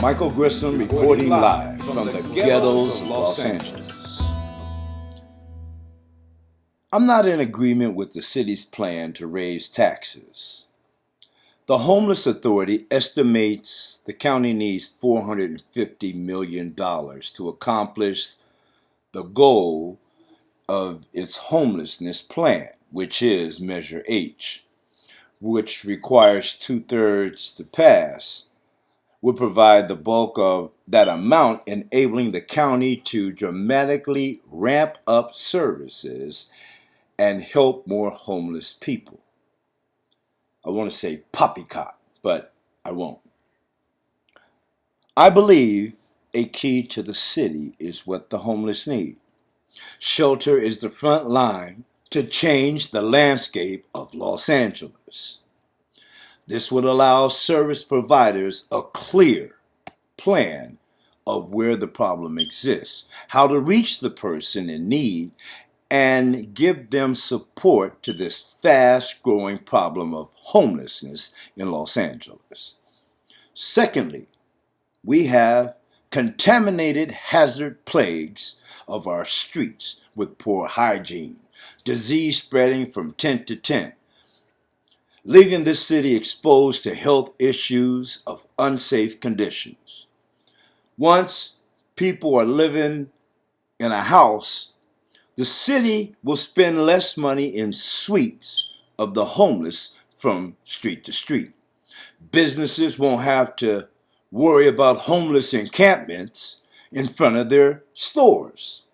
Michael Grissom reporting live from the ghettos of Los Angeles. I'm not in agreement with the city's plan to raise taxes. The Homeless Authority estimates the county needs $450 million to accomplish the goal of its homelessness plan, which is Measure H, which requires two thirds to pass would provide the bulk of that amount, enabling the county to dramatically ramp up services and help more homeless people. I want to say poppycock, but I won't. I believe a key to the city is what the homeless need. Shelter is the front line to change the landscape of Los Angeles. This would allow service providers a clear plan of where the problem exists, how to reach the person in need, and give them support to this fast growing problem of homelessness in Los Angeles. Secondly, we have contaminated hazard plagues of our streets with poor hygiene, disease spreading from tent to tent, leaving this city exposed to health issues of unsafe conditions. Once people are living in a house, the city will spend less money in sweeps of the homeless from street to street. Businesses won't have to worry about homeless encampments in front of their stores.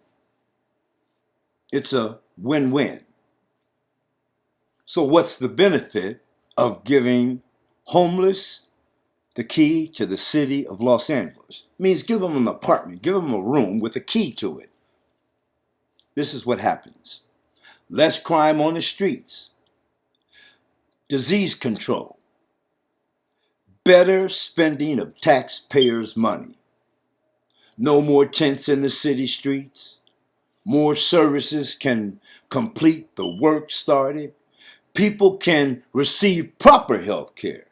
It's a win-win. So what's the benefit of giving homeless the key to the city of Los Angeles. It means give them an apartment, give them a room with a key to it. This is what happens. Less crime on the streets. Disease control. Better spending of taxpayers' money. No more tents in the city streets. More services can complete the work started people can receive proper health care.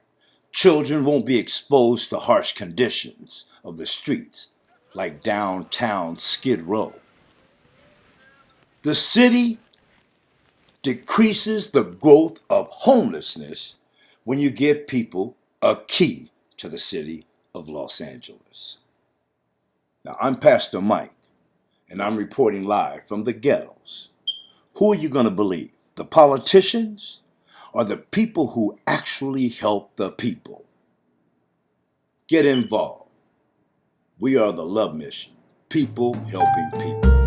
Children won't be exposed to harsh conditions of the streets like downtown Skid Row. The city decreases the growth of homelessness when you give people a key to the city of Los Angeles. Now, I'm Pastor Mike, and I'm reporting live from the ghettos. Who are you going to believe? The politicians are the people who actually help the people. Get involved. We are the Love Mission, people helping people.